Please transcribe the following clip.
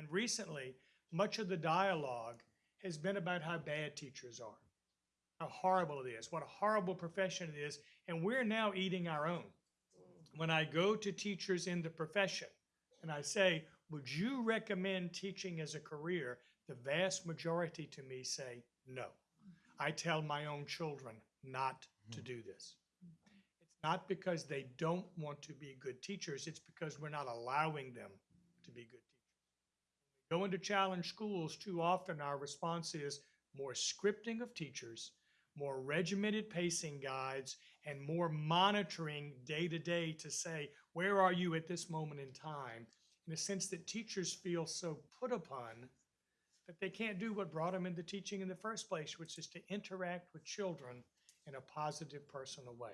And recently, much of the dialogue has been about how bad teachers are, how horrible it is, what a horrible profession it is, and we're now eating our own. When I go to teachers in the profession and I say, would you recommend teaching as a career? The vast majority to me say, no. I tell my own children not to hmm. do this. It's not because they don't want to be good teachers, it's because we're not allowing them to be good teachers. When to challenge schools, too often our response is more scripting of teachers, more regimented pacing guides, and more monitoring day to day to say, where are you at this moment in time? In a sense that teachers feel so put upon that they can't do what brought them into teaching in the first place, which is to interact with children in a positive, personal way.